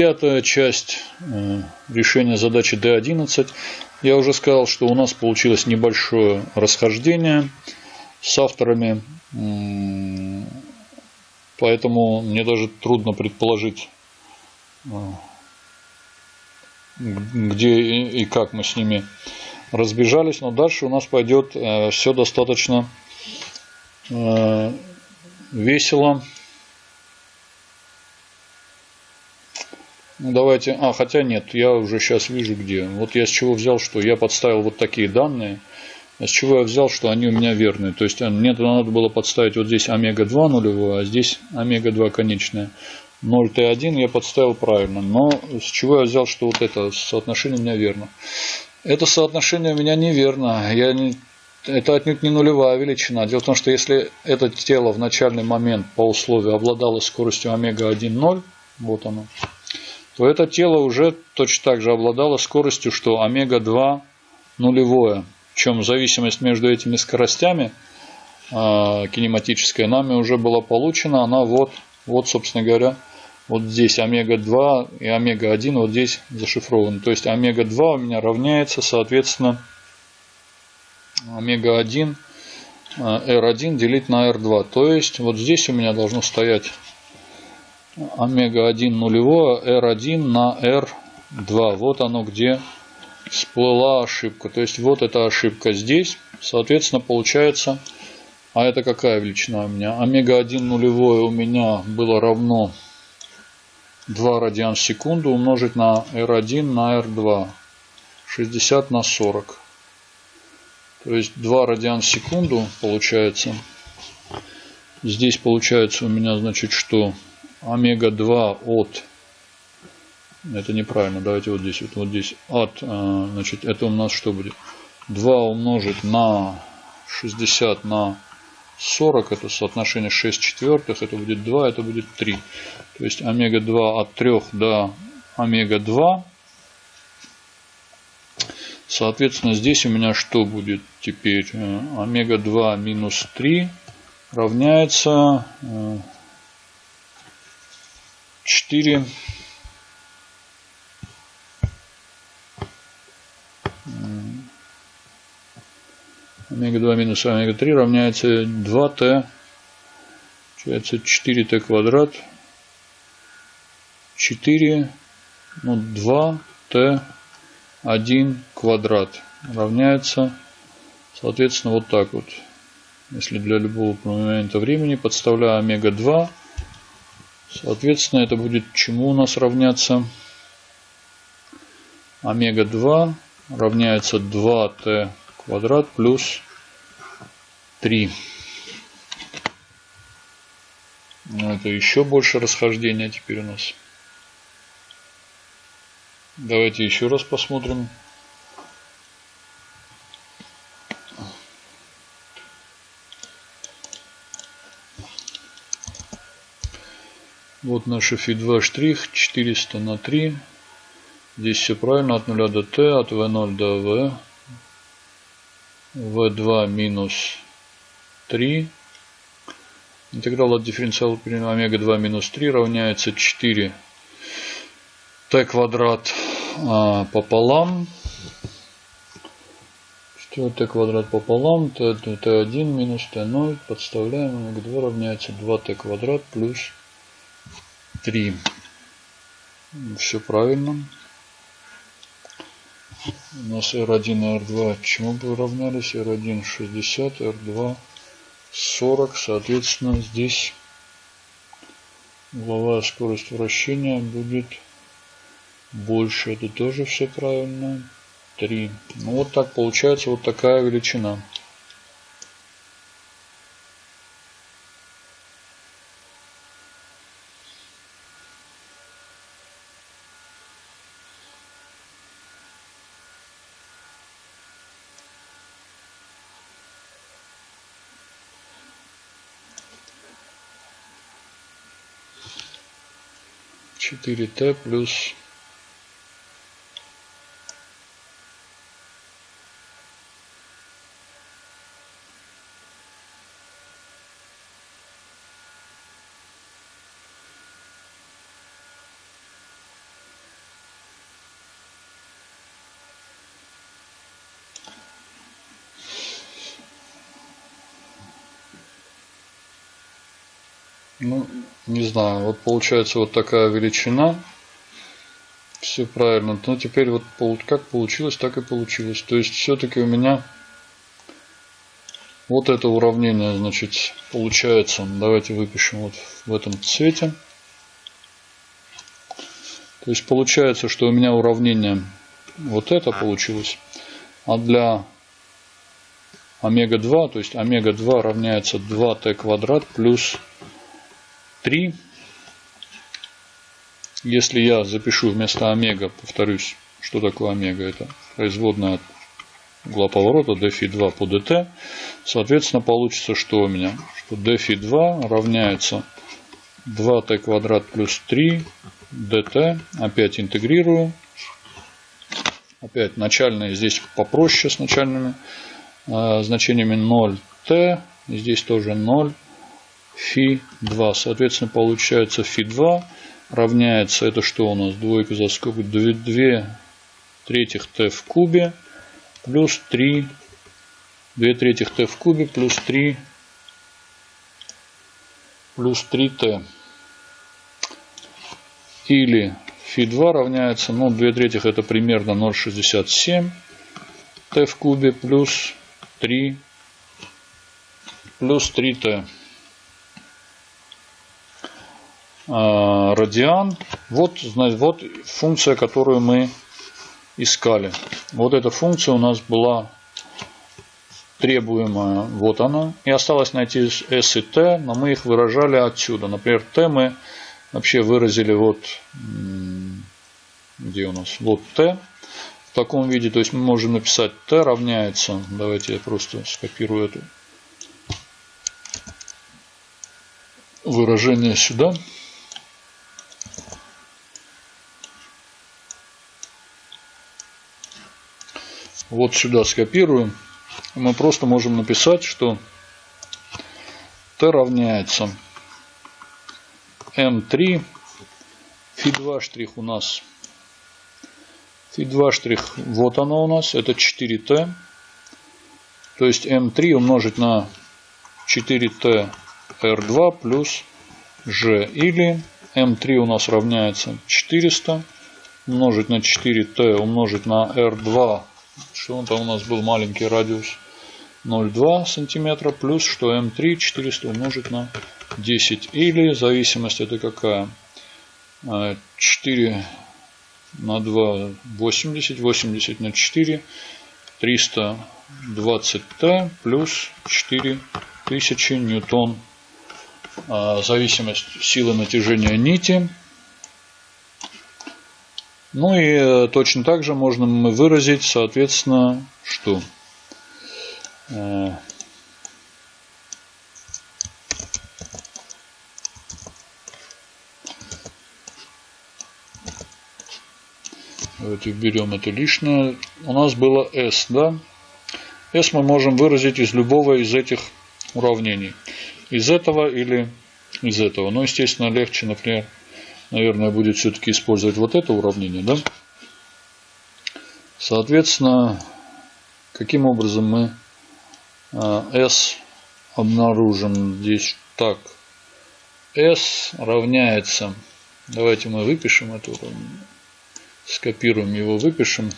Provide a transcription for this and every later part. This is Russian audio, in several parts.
пятая часть э, решения задачи D11. Я уже сказал, что у нас получилось небольшое расхождение с авторами, поэтому мне даже трудно предположить, э, где и как мы с ними разбежались. Но дальше у нас пойдет э, все достаточно весело. Ну, давайте, а, хотя нет, я уже сейчас вижу где. Вот я с чего взял, что я подставил вот такие данные. А с чего я взял, что они у меня верные. То есть мне надо было подставить вот здесь омега-2 нулевое, а здесь омега-2 конечная. 0Т1 я подставил правильно. Но с чего я взял, что вот это соотношение у меня верно. Это соотношение у меня неверно. Я не, это отнюдь не нулевая величина. Дело в том, что если это тело в начальный момент по условию обладало скоростью омега-1 0, вот оно, это тело уже точно так же обладало скоростью, что омега-2 нулевое. Причем зависимость между этими скоростями э, кинематическая нами уже была получена. Она вот, вот, собственно говоря, вот здесь омега-2 и омега-1 вот здесь зашифрованы. То есть омега-2 у меня равняется, соответственно, омега-1 R1 делить на R2. То есть вот здесь у меня должно стоять омега-1 нулевое R1 на R2. Вот оно где всплыла ошибка. То есть вот эта ошибка здесь. Соответственно, получается, а это какая величина у меня? Омега-1 нулевое у меня было равно 2 радиан в секунду умножить на R1 на R2. 60 на 40. То есть 2 радиан в секунду получается. Здесь получается у меня, значит, что омега-2 от. Это неправильно давайте вот здесь вот, вот здесь от э, значит это у нас что будет? 2 умножить на 60 на 40 это соотношение 6 четвертых это будет 2 это будет 3 то есть омега-2 от 3 до омега-2 соответственно здесь у меня что будет теперь? Э, омега-2 минус 3 равняется э, 4 омега-2 минус омега-3 равняется 2t. Получается 4t квадрат. 4, ну 2t 1 квадрат равняется, соответственно, вот так вот. Если для любого момента времени подставляю омега-2 Соответственно, это будет чему у нас равняться? Омега-2 равняется 2t квадрат плюс 3. Ну, это еще больше расхождения теперь у нас. Давайте еще раз посмотрим. Вот наш FI2 штрих 400 на 3. Здесь все правильно. От 0 до T, от V0 до V. V2 минус 3. Интеграл от дифференциала омега-2 минус 3 равняется 4 t квадрат а, пополам. 4 t квадрат пополам, t, t1 минус t0 подставляем, омега-2 равняется 2t квадрат плюс 3. Все правильно. У нас R1 и R2 чему бы равнялись? R1 60, R2 40. Соответственно, здесь угловая скорость вращения будет больше. Это тоже все правильно. 3. Ну вот так получается вот такая величина. Четыре т плюс Ну, не знаю, вот получается вот такая величина. Все правильно. Но теперь вот как получилось, так и получилось. То есть все-таки у меня вот это уравнение, значит, получается. Давайте выпишем вот в этом цвете. То есть получается, что у меня уравнение вот это получилось. А для омега-2, то есть омега-2 равняется 2t квадрат плюс 3. Если я запишу вместо омега, повторюсь, что такое омега, это производная от угла поворота dφ2 по dt, соответственно получится, что у меня? Что dφ2 равняется 2t квадрат плюс 3 dt, опять интегрирую, опять начальные здесь попроще с начальными э, значениями 0t, здесь тоже 0 φ2. Соответственно, получается φ2 равняется, это что у нас, двойка за скобку, 2, 2 третьих t в кубе плюс 3, 2 третьих t в кубе плюс 3, плюс 3t. Или φ2 равняется, ну, 2 третьих это примерно 0,67 t в кубе плюс 3 плюс 3t. Радиан. Вот, вот функция, которую мы искали. Вот эта функция у нас была требуемая. Вот она. И осталось найти s и t, но мы их выражали отсюда. Например, t мы вообще выразили вот где у нас? Вот t в таком виде. То есть мы можем написать t равняется. Давайте я просто скопирую это выражение сюда. Вот сюда скопируем. Мы просто можем написать, что t равняется m3 фи2 штрих у нас. Фи2 штрих вот оно у нас это 4t то есть m3 умножить на 4t r2 плюс g. Или m3 у нас равняется 400 умножить на 4t умножить на r2 что он там у нас был маленький радиус? 0,2 сантиметра плюс что М3 400 умножить на 10 или зависимость это какая? 4 на 2 80 80 на 4 320 Т плюс 4000 ньютон. А, зависимость силы натяжения нити ну и э, точно так же можно мы выразить, соответственно, что? Э, давайте уберем это лишнее. У нас было S, да? S мы можем выразить из любого из этих уравнений. Из этого или из этого. Но, естественно, легче, например, наверное, будет все-таки использовать вот это уравнение, да? Соответственно, каким образом мы а, S обнаружим здесь так. S равняется, давайте мы выпишем это уравнение, скопируем его, выпишем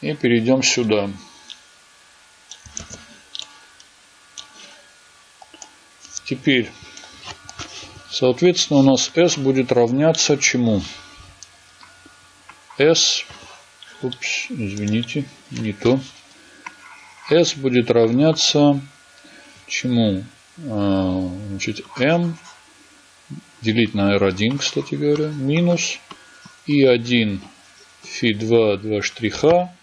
и перейдем сюда. Теперь Соответственно, у нас S будет равняться чему? S, упс, извините, не то. S будет равняться чему? А, значит, M делить на R1, кстати говоря, минус I1 φ2 2 штриха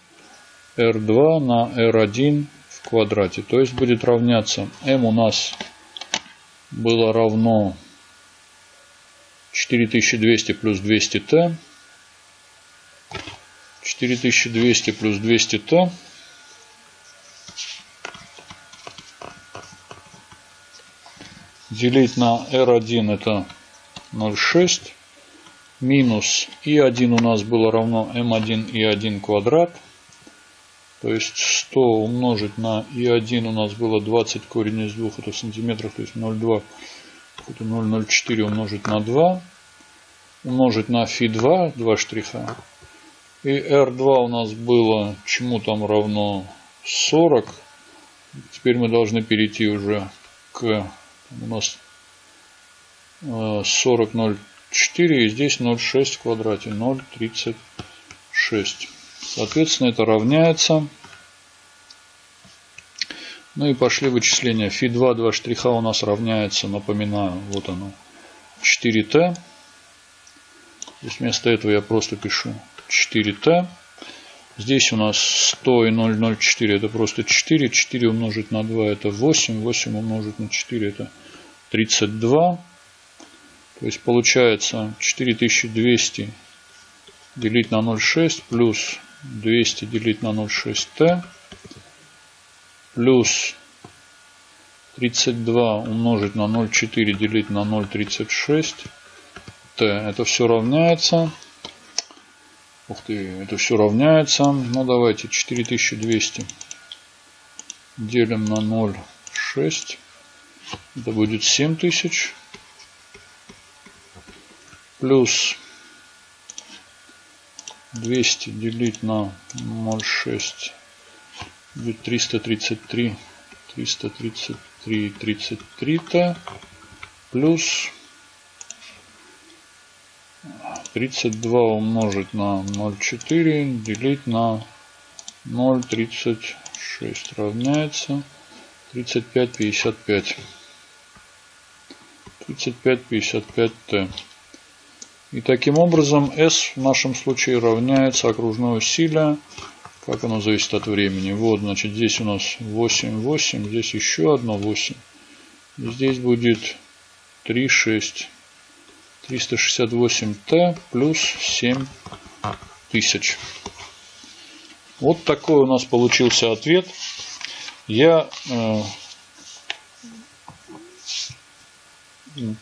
R2 на R1 в квадрате. То есть будет равняться M у нас было равно 4200 плюс 200t. 4200 плюс 200t. Делить на R1 это 0,6. Минус И1 у нас было равно m1 и 1 квадрат. То есть 100 умножить на И1 у нас было 20 корень из 2, это в сантиметрах, то есть 0,2, это 0,04 умножить на 2, умножить на Фи2, 2 штриха. И R2 у нас было, чему там равно 40. Теперь мы должны перейти уже к, у нас 40,04 и здесь 0,6 в квадрате, 0,36. Соответственно, это равняется. Ну и пошли вычисления. Фи2, 2 штриха у нас равняется, напоминаю, вот оно, 4t. То есть вместо этого я просто пишу 4t. Здесь у нас 100 и 0,04 это просто 4. 4 умножить на 2 это 8. 8 умножить на 4 это 32. То есть получается 4200 делить на 0,6 плюс 200 делить на 0,6t плюс 32 умножить на 0,4 делить на 0,36 t. Это все равняется. Ух ты, это все равняется. Ну давайте 4200 делим на 0,6. Это будет 7000 плюс 200 делить на 0,6 будет 333 333 33 т плюс 32 умножить на 0,4 делить на 0,36 равняется 35 55 35 55 т и таким образом S в нашем случае равняется окружное усилие. Как оно зависит от времени. Вот, значит, здесь у нас 8, 8. Здесь еще одно 8. И здесь будет 3, 6. 368Т плюс 7 тысяч. Вот такой у нас получился ответ. Я э,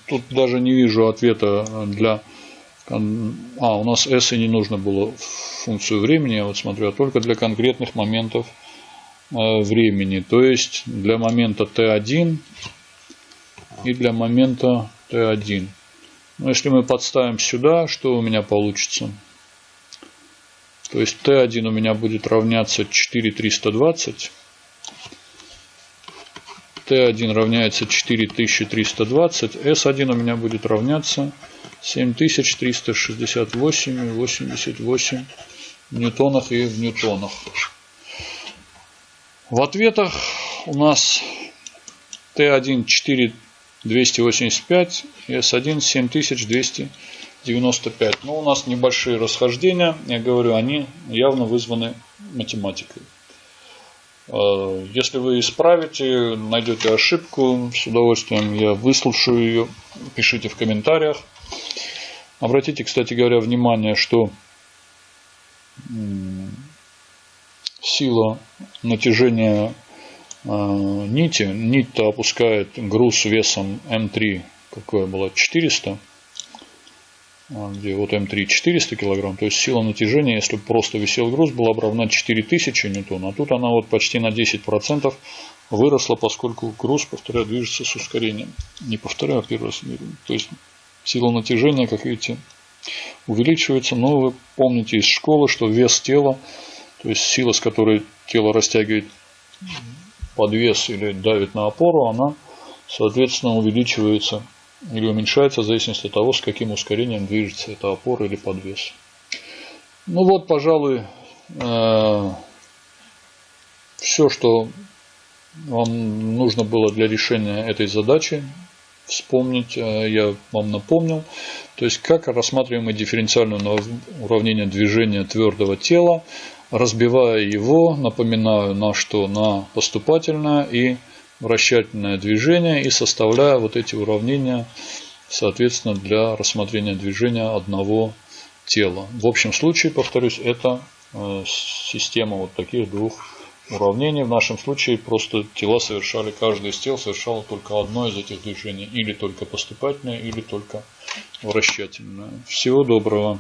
тут даже не вижу ответа для а, у нас S и не нужно было функцию времени, я вот смотрю, а только для конкретных моментов э, времени. То есть для момента T1 и для момента T1. Но если мы подставим сюда, что у меня получится? То есть T1 у меня будет равняться 4320. T1 равняется 4320. S1 у меня будет равняться 7368,88 ньютонах и в ньютонах. В ответах у нас Т1 4285 и С1 7295. Но у нас небольшие расхождения. Я говорю, они явно вызваны математикой. Э, если вы исправите, найдете ошибку, с удовольствием я выслушаю ее. Пишите в комментариях. Обратите, кстати говоря, внимание, что сила натяжения э, нити, нить-то опускает груз весом М3, какое было, 400, а, где вот М3 400 килограмм, то есть сила натяжения, если просто висел груз, была бы равна 4000 ньютон, а тут она вот почти на 10% выросла, поскольку груз, повторяю, движется с ускорением. Не повторяю, а первый раз. То есть Сила натяжения, как видите, увеличивается. Но вы помните из школы, что вес тела, то есть сила, с которой тело растягивает подвес или давит на опору, она, соответственно, увеличивается или уменьшается в зависимости от того, с каким ускорением движется эта опора или подвес. Ну вот, пожалуй, э, все, что вам нужно было для решения этой задачи вспомнить, э, я вам напомнил. То есть, как рассматриваем дифференциальное уравнение движения твердого тела, разбивая его, напоминаю, на что? На поступательное и вращательное движение и составляя вот эти уравнения, соответственно, для рассмотрения движения одного тела. В общем случае, повторюсь, это э, система вот таких двух уравнений. В нашем случае просто тела совершали, каждый из тел совершал только одно из этих движений. Или только поступательное, или только вращательное. Всего доброго.